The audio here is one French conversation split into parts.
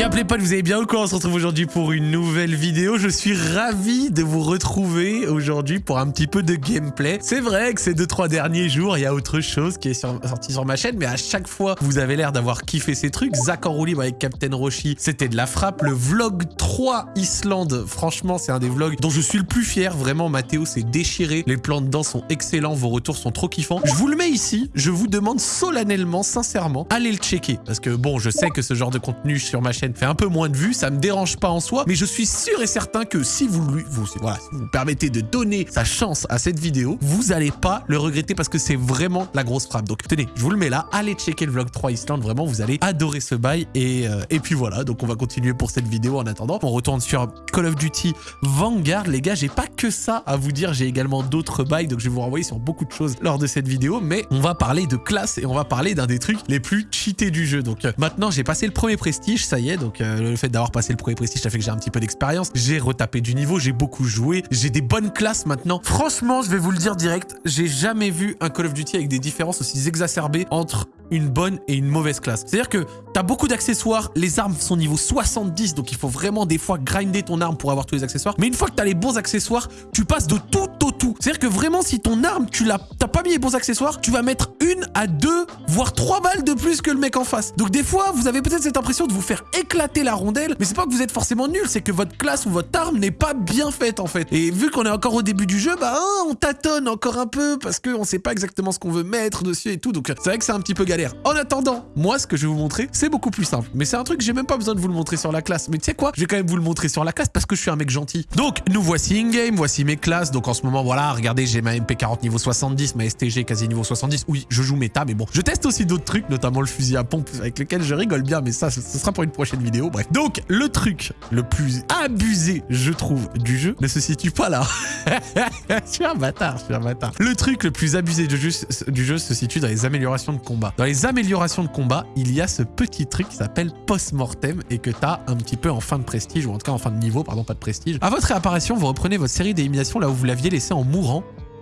Y'a pas, vous allez bien ou quoi? On se retrouve aujourd'hui pour une nouvelle vidéo. Je suis ravi de vous retrouver aujourd'hui pour un petit peu de gameplay. C'est vrai que ces 2-3 derniers jours, il y a autre chose qui est sorti sur ma chaîne, mais à chaque fois, vous avez l'air d'avoir kiffé ces trucs. Zach en roue avec Captain Roshi, c'était de la frappe. Le vlog 3 Islande, franchement, c'est un des vlogs dont je suis le plus fier. Vraiment, Mathéo s'est déchiré. Les plans dedans sont excellents, vos retours sont trop kiffants. Je vous le mets ici, je vous demande solennellement, sincèrement, allez le checker. Parce que bon, je sais que ce genre de contenu sur ma chaîne fait un peu moins de vues, ça me dérange pas en soi, mais je suis sûr et certain que si vous lui, vous, voilà, vous permettez de donner sa chance à cette vidéo, vous allez pas le regretter parce que c'est vraiment la grosse frappe. Donc tenez, je vous le mets là, allez checker le vlog 3 Island, vraiment vous allez adorer ce bail et, euh, et puis voilà, donc on va continuer pour cette vidéo en attendant. On retourne sur Call of Duty Vanguard, les gars, j'ai pas que ça à vous dire, j'ai également d'autres bails, donc je vais vous renvoyer sur beaucoup de choses lors de cette vidéo, mais on va parler de classe et on va parler d'un des trucs les plus cheatés du jeu. Donc euh, maintenant, j'ai passé le premier prestige, ça y est, donc euh, le fait d'avoir passé le premier prestige, ça fait que j'ai un petit peu d'expérience. J'ai retapé du niveau, j'ai beaucoup joué, j'ai des bonnes classes maintenant. Franchement, je vais vous le dire direct, j'ai jamais vu un Call of Duty avec des différences aussi exacerbées entre une bonne et une mauvaise classe. C'est-à-dire que t'as beaucoup d'accessoires, les armes sont niveau 70, donc il faut vraiment des fois grinder ton arme pour avoir tous les accessoires. Mais une fois que t'as les bons accessoires, tu passes de tout au. C'est-à-dire que vraiment, si ton arme, tu l'as, t'as pas mis les bons accessoires, tu vas mettre une à deux, voire trois balles de plus que le mec en face. Donc des fois, vous avez peut-être cette impression de vous faire éclater la rondelle, mais c'est pas que vous êtes forcément nul, c'est que votre classe ou votre arme n'est pas bien faite en fait. Et vu qu'on est encore au début du jeu, bah hein, on tâtonne encore un peu parce qu'on sait pas exactement ce qu'on veut mettre dessus et tout. Donc c'est vrai que c'est un petit peu galère. En attendant, moi ce que je vais vous montrer, c'est beaucoup plus simple. Mais c'est un truc j'ai même pas besoin de vous le montrer sur la classe. Mais tu sais quoi? Je vais quand même vous le montrer sur la classe parce que je suis un mec gentil. Donc nous voici in-game, voici mes classes. Donc en ce moment, voilà, regardez, j'ai ma MP40 niveau 70, ma STG quasi niveau 70. Oui, je joue méta, mais bon. Je teste aussi d'autres trucs, notamment le fusil à pompe avec lequel je rigole bien, mais ça, ce sera pour une prochaine vidéo. Bref. Donc, le truc le plus abusé, je trouve, du jeu ne se situe pas là. je suis un bâtard, je suis un bâtard. Le truc le plus abusé du jeu, se situe dans les améliorations de combat. Dans les améliorations de combat, il y a ce petit truc qui s'appelle post-mortem et que tu as un petit peu en fin de prestige, ou en tout cas en fin de niveau, pardon, pas de prestige. À votre réapparition, vous reprenez votre série d'élimination là où vous l'aviez laissé en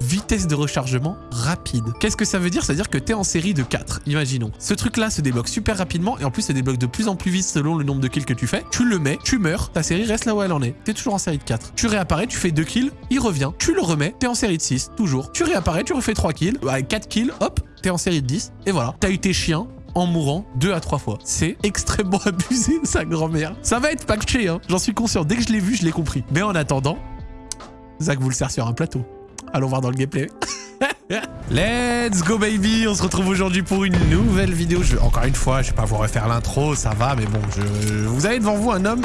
vitesse de rechargement rapide. Qu'est-ce que ça veut dire? Ça veut dire que tu es en série de 4, imaginons. Ce truc-là se débloque super rapidement et en plus se débloque de plus en plus vite selon le nombre de kills que tu fais. Tu le mets, tu meurs, ta série reste là où elle en est. Tu es toujours en série de 4. Tu réapparais, tu fais 2 kills, il revient, tu le remets, tu es en série de 6, toujours. Tu réapparais, tu refais 3 kills, avec 4 kills, hop, tu es en série de 10 et voilà. T'as eu tes chiens, en mourant deux à trois fois. C'est extrêmement abusé, sa grand-mère. Ça va être patché, hein. J'en suis conscient. Dès que je l'ai vu, je l'ai compris. Mais en attendant, Zach vous le sert sur un plateau. Allons voir dans le gameplay. Let's go baby On se retrouve aujourd'hui pour une nouvelle vidéo. Je, encore une fois, je vais pas vous refaire l'intro, ça va, mais bon, je, vous avez devant vous un homme...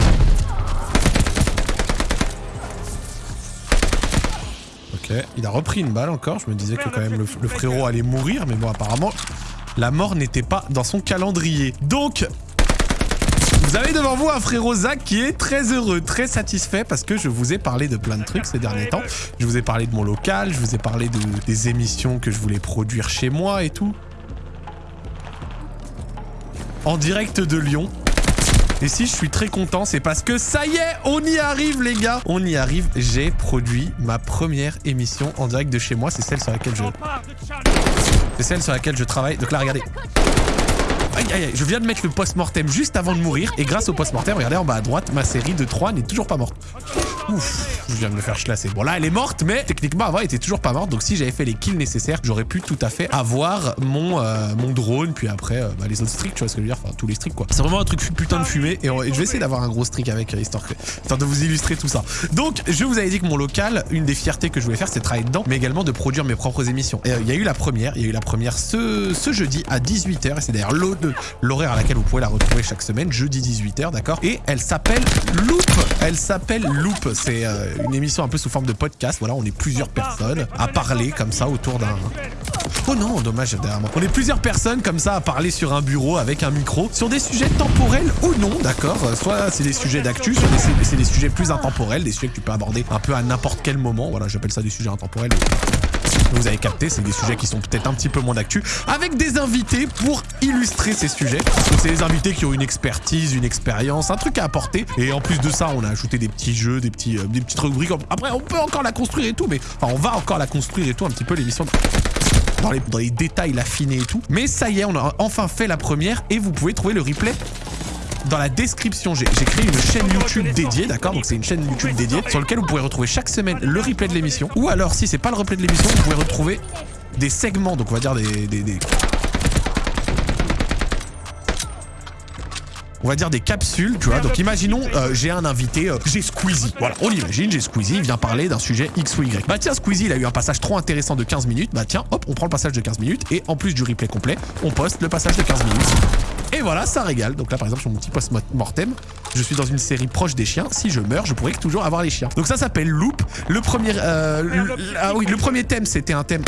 Ok, il a repris une balle encore. Je me disais que quand même le, le frérot allait mourir, mais bon, apparemment, la mort n'était pas dans son calendrier. Donc, vous avez devant vous un frérot Zach qui est très heureux, très satisfait parce que je vous ai parlé de plein de trucs ces derniers temps. Je vous ai parlé de mon local, je vous ai parlé de, des émissions que je voulais produire chez moi et tout. En direct de Lyon. Et si je suis très content, c'est parce que ça y est, on y arrive les gars On y arrive, j'ai produit ma première émission en direct de chez moi, c'est celle sur laquelle je... C'est celle sur laquelle je travaille. Donc là, regardez. Aïe, aïe, aïe, je viens de mettre le post-mortem juste avant de mourir. Et grâce au post-mortem, regardez en bas à droite, ma série de 3 n'est toujours pas morte. Ouf, je viens de me faire chlasser. Bon là, elle est morte, mais techniquement, avant, elle était toujours pas morte. Donc si j'avais fait les kills nécessaires, j'aurais pu tout à fait avoir mon, euh, mon drone. Puis après, euh, bah, les autres streaks, tu vois ce que je veux dire Enfin, tous les streaks, quoi. C'est vraiment un truc putain de fumée. Et, je vais essayer d'avoir un gros streak avec, euh, histoire, de vous illustrer tout ça. Donc, je vous avais dit que mon local, une des fiertés que je voulais faire, c'est travailler dedans, mais également de produire mes propres émissions. Et il y a eu la première, il y a eu la première ce, ce jeudi à 18h. Et c'est d'ailleurs l'horaire à laquelle vous pouvez la retrouver chaque semaine, jeudi 18h, d'accord? Et elle s'appelle Loop. Elle s'appelle Loop. C'est une émission un peu sous forme de podcast. Voilà, on est plusieurs personnes à parler comme ça autour d'un... Oh non, dommage, derrière moi. On est plusieurs personnes comme ça à parler sur un bureau avec un micro sur des sujets temporels ou non, d'accord? Soit c'est des sujets d'actu, soit c'est des sujets plus intemporels, des sujets que tu peux aborder un peu à n'importe quel moment. Voilà, j'appelle ça des sujets intemporels. Vous avez capté, c'est des sujets qui sont peut-être un petit peu moins d'actu, avec des invités pour illustrer ces sujets. Donc c'est des invités qui ont une expertise, une expérience, un truc à apporter. Et en plus de ça, on a ajouté des petits jeux, des, petits, euh, des petites rubriques. Après, on peut encore la construire et tout, mais on va encore la construire et tout, un petit peu l'émission. Dans dans les détails, l'affiner et tout. Mais ça y est, on a enfin fait la première et vous pouvez trouver le replay dans la description, j'ai créé une chaîne YouTube dédiée, d'accord Donc c'est une chaîne YouTube dédiée sur laquelle vous pourrez retrouver chaque semaine le replay de l'émission. Ou alors, si c'est pas le replay de l'émission, vous pouvez retrouver des segments, donc on va dire des, des on va dire des capsules, tu vois. Donc imaginons, euh, j'ai un invité, euh, j'ai Squeezie. Voilà, on imagine, j'ai Squeezie, il vient parler d'un sujet X ou Y. Bah tiens, Squeezie, il a eu un passage trop intéressant de 15 minutes. Bah tiens, hop, on prend le passage de 15 minutes et en plus du replay complet, on poste le passage de 15 minutes. Et voilà, ça régale. Donc là, par exemple, sur mon petit post-mortem, je suis dans une série proche des chiens. Si je meurs, je pourrais toujours avoir les chiens. Donc ça s'appelle Loop. Le premier, euh, ah oui, le premier thème, c'était un thème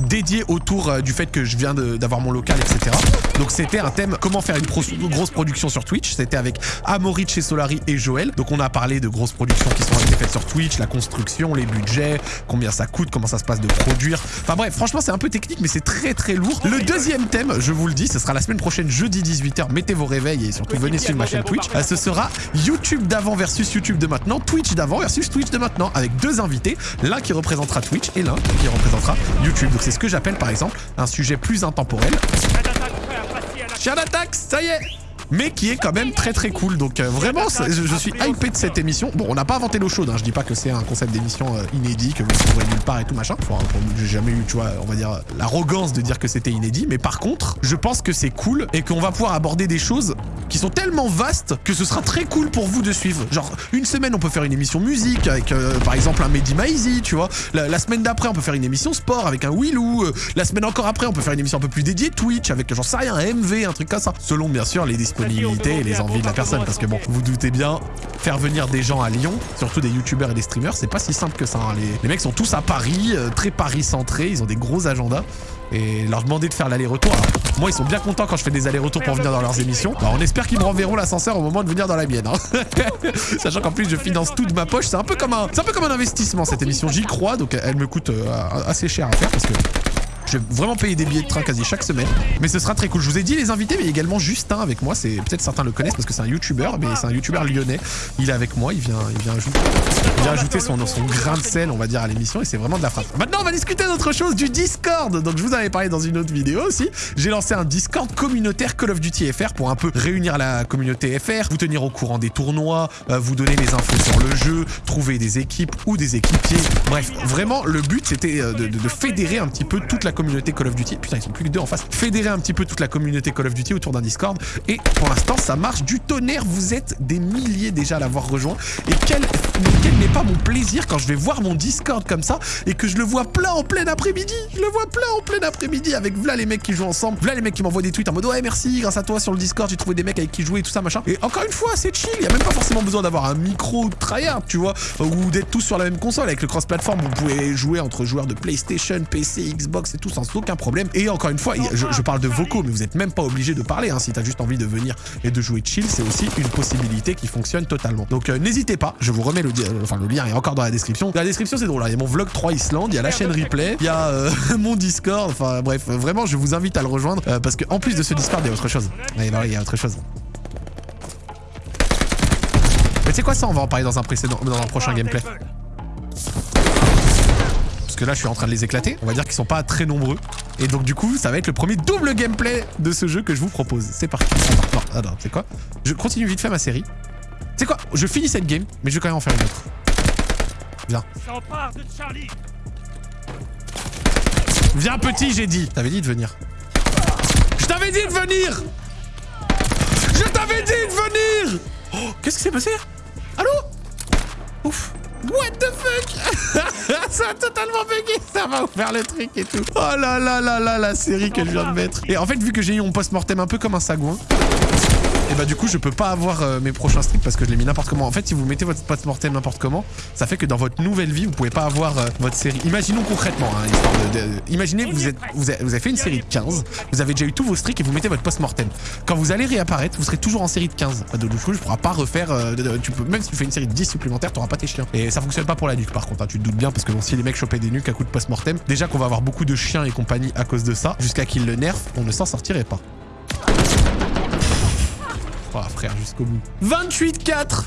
dédié autour euh, du fait que je viens d'avoir mon local, etc. Donc c'était un thème comment faire une grosse production sur Twitch. C'était avec Amaury chez Solari et Joël. Donc on a parlé de grosses productions qui sont faites sur Twitch, la construction, les budgets, combien ça coûte, comment ça se passe de produire. Enfin bref, franchement c'est un peu technique mais c'est très très lourd. Le deuxième thème, je vous le dis, ce sera la semaine prochaine jeudi 18h. Mettez vos réveils et surtout venez sur ma chaîne Twitch. Euh, ce sera YouTube d'avant versus YouTube de maintenant, Twitch d'avant versus Twitch de maintenant avec deux invités, l'un qui représentera Twitch et l'un qui représentera YouTube. C'est ce que j'appelle par exemple un sujet plus intemporel. Chien d'attaque, ça y est mais qui est quand même très très cool. Donc euh, vraiment, je, suis hypé de cette émission. Bon, on n'a pas inventé l'eau chaude, hein. je dis pas que c'est un concept d'émission euh, inédit, que vous trouverez nulle part et tout machin. j'ai jamais eu, tu vois, on va dire, l'arrogance de dire que c'était inédit. Mais par contre, je pense que c'est cool et qu'on va pouvoir aborder des choses qui sont tellement vastes que ce sera très cool pour vous de suivre. Genre, une semaine, on peut faire une émission musique avec, euh, par exemple, un Mehdi Maizy, tu vois. La, semaine d'après, on peut faire une émission sport avec un Willou. la semaine encore après, on peut faire une émission un peu plus dédiée Twitch avec, j'en sais rien, un MV, un truc comme ça. Selon, bien sûr, les disponibilités et les envies de la personne. Parce que bon, vous doutez bien, faire venir des gens à Lyon, surtout des youtubeurs et des streamers, c'est pas si simple que ça. Hein. Les, les, mecs sont tous à Paris, euh, très Paris centrés, ils ont des gros agendas. Et leur demander de faire l'aller-retour. Moi, ils sont bien contents quand je fais des allers-retours pour venir dans leurs émissions. Bah, on espère qu'ils me renverront l'ascenseur au moment de venir dans la mienne. Hein. Sachant qu'en plus, je finance tout de ma poche. C'est un peu comme un peu comme un investissement cette émission. J'y crois, donc elle me coûte euh, assez cher à faire parce que je vais vraiment payer des billets de train quasi chaque semaine. Mais ce sera très cool. Je vous ai dit les invités, mais également Justin avec moi. C'est Peut-être certains le connaissent parce que c'est un youtubeur, mais c'est un youtubeur lyonnais. Il est avec moi, il vient, il vient ajouter, son, grain de sel, on va dire, à l'émission et c'est vraiment de la frappe. Maintenant, on va discuter d'autre chose, du Discord. Donc, je vous avais parlé dans une autre vidéo aussi. J'ai lancé un Discord communautaire Call of Duty FR pour un peu réunir la communauté FR, vous tenir au courant des tournois, euh, vous donner les infos sur le jeu, trouver des équipes ou des équipiers. Bref, vraiment, le but, c'était euh, de, de fédérer un petit peu toute la communauté Call of Duty. Putain, ils sont plus que deux en face. Fédérer un petit peu toute la communauté Call of Duty autour d'un Discord. Et pour l'instant, ça marche du tonnerre. Vous êtes des milliers déjà à l'avoir rejoint. Et quel, quel n'est pas mon plaisir quand je vais voir mon Discord comme ça et que je le vois plein en plein après-midi. Je le vois plein en plein après-midi avec voilà les mecs qui jouent ensemble. Voilà les mecs qui m'envoient des tweets en mode ouais merci, grâce à toi sur le Discord, j'ai trouvé des mecs avec qui jouer et tout ça machin. Et encore une fois, c'est chill. Il y a même pas forcément besoin d'avoir un micro tryhard, tu vois, ou d'être tous sur la même console avec le cross-platform. Vous pouvez jouer entre joueurs de PlayStation, PC, Xbox et tout sans aucun problème. Et encore une fois, je, parle de vocaux, mais vous n'êtes même pas obligé de parler. Hein. Si t'as juste envie de venir et de jouer chill, c'est aussi une possibilité qui fonctionne totalement. Donc euh, n'hésitez pas, je vous remets le, euh, enfin, le lien est encore dans la description. Dans la description, c'est drôle. Hein. Il y a mon vlog 3 Islande, il y a la chaîne replay, il y a euh, mon Discord. Enfin bref, vraiment, je vous invite à le rejoindre parce qu'en plus de ce Discord, il y a autre chose. il y a autre chose. Mais c'est quoi ça On va en parler dans un précédent, dans un prochain gameplay parce que là je suis en train de les éclater. On va dire qu'ils sont pas très nombreux. Et donc du coup, ça va être le premier double gameplay de ce jeu que je vous propose. C'est parti. Non, ah non, c'est quoi? Je continue vite fait ma série. C'est quoi? Je finis cette game, mais je vais quand même en faire une autre. Viens. Viens petit, j'ai dit. T'avais dit de venir. Je t'avais dit de venir Je t'avais dit de venir oh, Qu'est-ce qui s'est passé? Allô? Ouf What the fuck? Ça a totalement bugué Ça va ouvrir le truc et tout. Oh là là là là, la série que je viens de mettre. Et en fait, vu que j'ai eu mon post-mortem un peu comme un sagouin, et bah du coup je peux pas avoir euh, mes prochains streams parce que je l'ai mis n'importe comment. En fait si vous mettez votre post-mortem n'importe comment, ça fait que dans votre nouvelle vie vous pouvez pas avoir euh, votre série. Imaginons concrètement, hein, imaginez vous, vous, avez, fait une série de 15, vous avez déjà eu tous vos streaks et vous mettez votre post-mortem. Quand vous allez réapparaître, vous serez toujours en série de 15. De coup je pourras pas refaire, euh, même si tu fais une série de 10 supplémentaires, t'auras pas tes chiens. Et ça fonctionne pas pour la nuque par contre, hein, tu te doutes bien parce que si les mecs chopaient des nuques à coup de post-mortem, déjà qu'on va avoir beaucoup de chiens et compagnie à cause de ça, jusqu'à qu'ils le nerfent, on ne s'en sortirait pas. Oh frère, jusqu'au bout. 28-4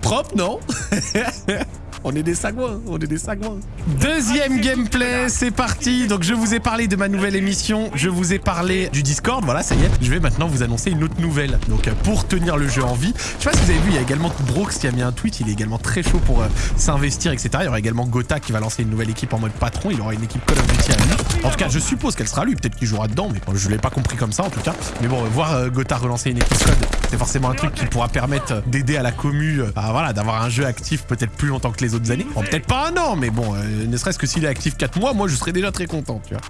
Propre, non? On est des sagouins, on est des sagouins. Deuxième gameplay, c'est parti. Donc je vous ai parlé de ma nouvelle émission, je vous ai parlé du Discord, voilà, ça y est. Je vais maintenant vous annoncer une autre nouvelle. Donc euh, pour tenir le jeu en vie, je sais pas si vous avez vu, il y a également Brooks qui a mis un tweet, il est également très chaud pour euh, s'investir, etc. Il y aura également Gotha qui va lancer une nouvelle équipe en mode patron, il aura une équipe Call of Duty à lui. En tout cas, je suppose qu'elle sera lui, peut-être qu'il jouera dedans, mais je l'ai pas compris comme ça en tout cas. Mais bon, voir euh, Gotha relancer une équipe code, c'est forcément un truc qui pourra permettre d'aider à la commu, voilà, d'avoir un jeu actif peut-être plus longtemps que les autres années. Peut-être pas un an, mais bon, ne serait-ce que s'il est actif 4 mois, moi je serais déjà très content, tu vois.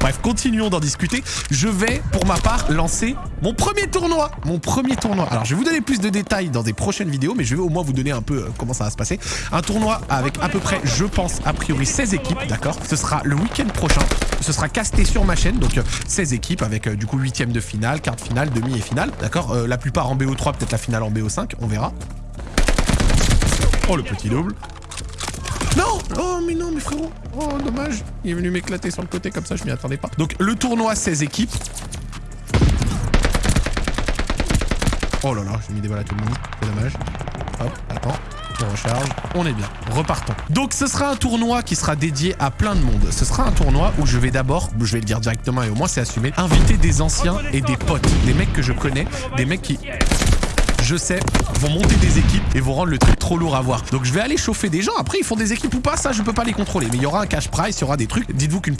Bref, continuons d'en discuter. Je vais, pour ma part, lancer mon premier tournoi. Mon premier tournoi. Alors, je vais vous donner plus de détails dans des prochaines vidéos, mais je vais au moins vous donner un peu euh, comment ça va se passer. Un tournoi avec à peu près, je pense, a priori 16 équipes, d'accord? Ce sera le week-end prochain. Ce sera casté sur ma chaîne, donc 16 euh, équipes avec euh, du coup huitième de finale, quart de finale, demi et finale, d'accord? La plupart en BO3, peut-être la finale en BO5, on verra. Oh, le petit double. Non Oh, mais non, mais frérot Oh, dommage. Il est venu m'éclater sur le côté comme ça, je m'y attendais pas. Donc, le tournoi 16 équipes. Oh là là, j'ai mis des balles à tout le monde. C'est dommage. Hop, attends. On recharge. On est bien. Repartons. Donc, ce sera un tournoi qui sera dédié à plein de monde. Ce sera un tournoi où je vais d'abord, je vais le dire directement et au moins c'est assumé, inviter des anciens et des potes. Des mecs que je connais. Des mecs qui je sais, vont monter des équipes et vont rendre le truc trop lourd à voir. Donc je vais aller chauffer des gens. Après, ils font des équipes ou pas, ça, je peux pas les contrôler. Mais il y aura un cash price, il y aura des trucs. Dites-vous qu'une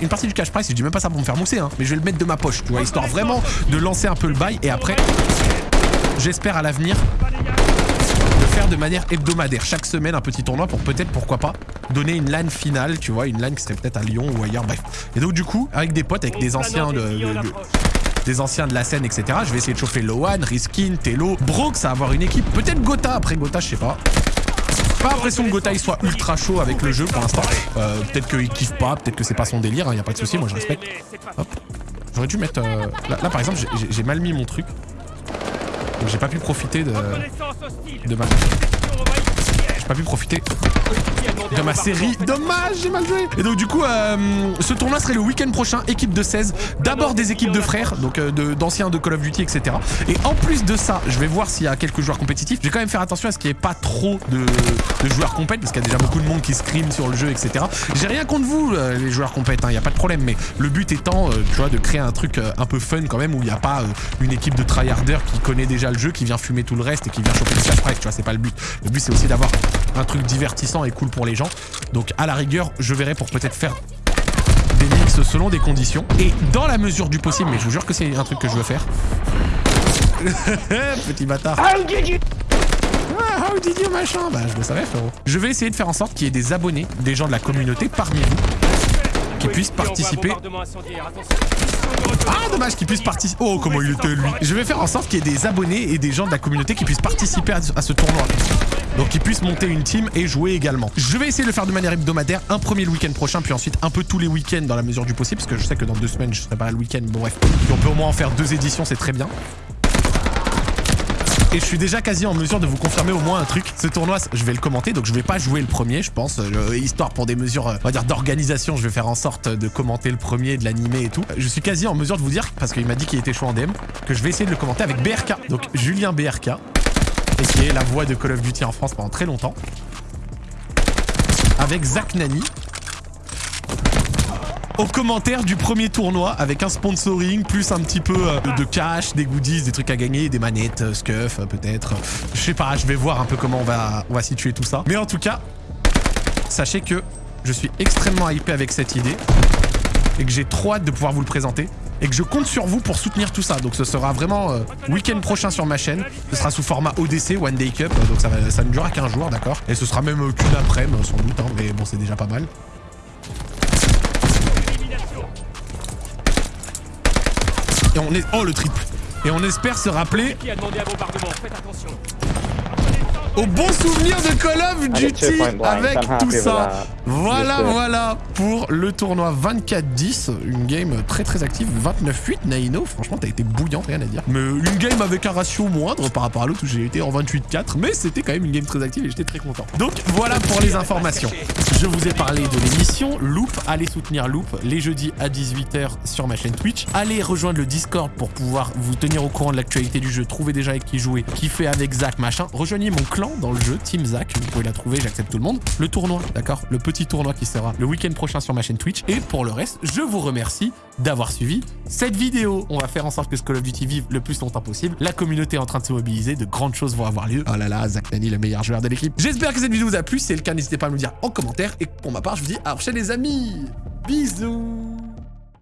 une partie du cash price, je dis même pas ça pour me faire mousser, hein, mais je vais le mettre de ma poche, tu vois, histoire vraiment de lancer un peu le bail. Et après, j'espère à l'avenir faire de manière hebdomadaire chaque semaine un petit tournoi pour peut-être, pourquoi pas, donner une LAN finale, tu vois, une LAN qui serait peut-être à Lyon ou ailleurs, bref. Et donc du coup, avec des potes, avec des anciens de des anciens de la scène, etc. Je vais essayer de chauffer Lowan, Riskin, Telo, Brooks à avoir une équipe. Peut-être Gotha. Après Gotha, je sais pas. Pas l'impression que Gotha il soit ultra chaud avec le jeu pour l'instant. Euh, peut-être qu'il kiffe pas, peut-être que c'est pas son délire, il hein, a pas de souci, moi je respecte. J'aurais dû mettre... Euh, là, par exemple j'ai mal mis mon truc. Donc j'ai pas pu profiter de, de ma... J'ai pas pu profiter de ma série. Dommage, j'ai mal joué. Et donc du coup, euh, ce tournoi serait le week-end prochain, équipe de 16. D'abord des équipes de frères, donc euh, d'anciens de, Call of Duty, etc. Et en plus de ça, je vais voir s'il y a quelques joueurs compétitifs. Je vais quand même faire attention à ce qu'il n'y ait pas trop de, joueurs compètes, parce qu'il y a déjà beaucoup de monde qui scream sur le jeu, etc. J'ai rien contre vous, euh, les joueurs compètes, il hein, n'y a pas de problème. Mais le but étant, tu vois, de créer un truc un peu fun quand même, où il n'y a pas une équipe de tryharders qui connaît déjà le jeu, qui vient fumer tout le reste et qui vient choper le price, tu vois, c'est pas le but. Le but c'est aussi d'avoir un truc divertissant et cool pour les gens. Donc à la rigueur, je verrai pour peut-être faire des mix selon des conditions. Et dans la mesure du possible, mais je vous jure que c'est un truc que je veux faire. Petit bâtard. How did you... Ah, how did you machin? Bah je le savais frérot. Je vais essayer de faire en sorte qu'il y ait des abonnés, des gens de la communauté parmi vous qui puissent participer. Ah, dommage qu'ils puissent participer. Oh, comment il était, lui. Je vais faire en sorte qu'il y ait des abonnés et des gens de la communauté qui puissent participer à ce tournoi. Donc qu'ils puissent monter une team et jouer également. Je vais essayer de le faire de manière hebdomadaire. Un premier le week-end prochain, puis ensuite un peu tous les week-ends dans la mesure du possible. Parce que je sais que dans deux semaines, je serai pas le week-end. Bon, bref. on peut au moins en faire deux éditions, c'est très bien. Et je suis déjà quasi en mesure de vous confirmer au moins un truc. Ce tournoi, je vais le commenter, donc je vais pas jouer le premier, je pense. Euh, histoire pour des mesures, euh, on va dire, d'organisation, je vais faire en sorte de commenter le premier, de l'animer et tout. Je suis quasi en mesure de vous dire, parce qu'il m'a dit qu'il était chaud en DM, que je vais essayer de le commenter avec BRK. Donc Julien BRK, est la voix de Call of Duty en France pendant très longtemps. Avec Zach Nani, au commentaire du premier tournoi avec un sponsoring, plus un petit peu euh, de cash, des goodies, des trucs à gagner, des manettes, euh, scuff euh, peut-être. Je sais pas, je vais voir un peu comment on va, on va situer tout ça. Mais en tout cas, sachez que je suis extrêmement hypé avec cette idée et que j'ai trop hâte de pouvoir vous le présenter et que je compte sur vous pour soutenir tout ça. Donc ce sera vraiment week-end prochain sur ma chaîne. Ce sera sous format ODC, One Day Cup, donc ça, ne durera qu'un jour, d'accord Et ce sera même qu'une après-midi, sans doute, hein, mais bon, c'est déjà pas mal. Et on est... Oh, le triple. Et on espère se rappeler... Au bon souvenir de Call of Duty avec tout ça. Voilà, voilà pour le tournoi 24-10. Une game très très active. 29-8, Naino. Franchement, t'as été bouillant, rien à dire. Mais une game avec un ratio moindre par rapport à l'autre où j'ai été en 28-4. Mais c'était quand même une game très active et j'étais très content. Donc voilà pour les informations. Je vous ai parlé de l'émission Loop. Allez soutenir Loop les jeudis à 18h sur ma chaîne Twitch. Allez rejoindre le Discord pour pouvoir vous tenir au courant de l'actualité du jeu. Trouver déjà avec qui jouer, kiffer avec Zach, machin. Rejoignez mon clan dans le jeu, Team Zach. Vous pouvez la trouver, j'accepte tout le monde. Le tournoi, d'accord Le petit tournoi qui sera le week-end prochain sur ma chaîne Twitch. Et pour le reste, je vous remercie d'avoir suivi cette vidéo. On va faire en sorte que ce Call of Duty vive le plus longtemps possible. La communauté est en train de se mobiliser, de grandes choses vont avoir lieu. Oh là là, Zach Nani, le meilleur joueur de l'équipe. J'espère que cette vidéo vous a plu. Si c'est le cas, n'hésitez pas à me le dire en commentaire. Et pour ma part, je vous dis à la prochaine les amis. Bisous